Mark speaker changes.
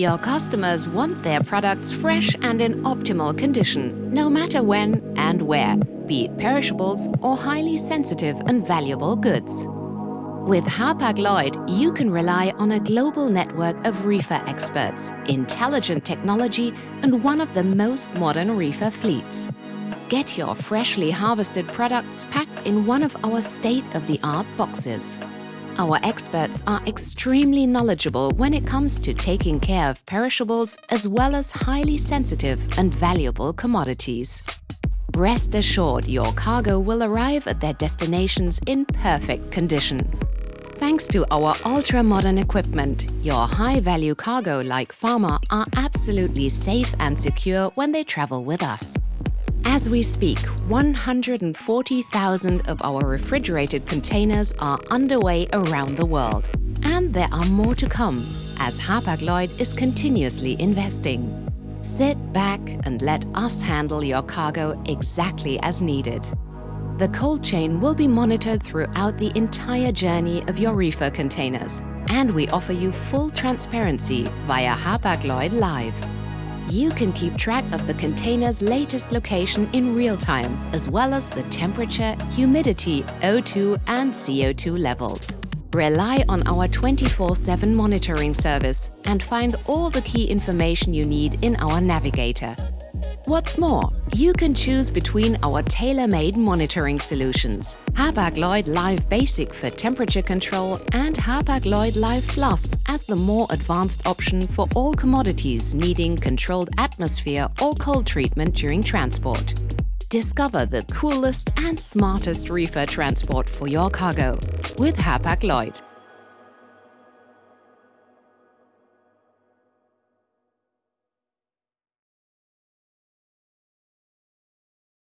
Speaker 1: Your customers want their products fresh and in optimal condition, no matter when and where, be it perishables or highly sensitive and valuable goods. With Hapag-Lloyd, you can rely on a global network of reefer experts, intelligent technology and one of the most modern reefer fleets. Get your freshly harvested products packed in one of our state-of-the-art boxes. Our experts are extremely knowledgeable when it comes to taking care of perishables as well as highly sensitive and valuable commodities. Rest assured your cargo will arrive at their destinations in perfect condition. Thanks to our ultra-modern equipment, your high-value cargo like pharma are absolutely safe and secure when they travel with us. As we speak, 140,000 of our refrigerated containers are underway around the world. And there are more to come, as Hapag-Lloyd is continuously investing. Sit back and let us handle your cargo exactly as needed. The cold chain will be monitored throughout the entire journey of your reefer containers, and we offer you full transparency via Hapag-Lloyd Live. You can keep track of the container's latest location in real time, as well as the temperature, humidity, O2 and CO2 levels. Rely on our 24-7 monitoring service and find all the key information you need in our navigator. What's more, you can choose between our tailor-made monitoring solutions, Hapag-Lloyd Live Basic for temperature control and Hapag-Lloyd Live Plus as the more advanced option for all commodities needing controlled atmosphere or cold treatment during transport. Discover the coolest and smartest reefer transport for your cargo with Hapag-Lloyd.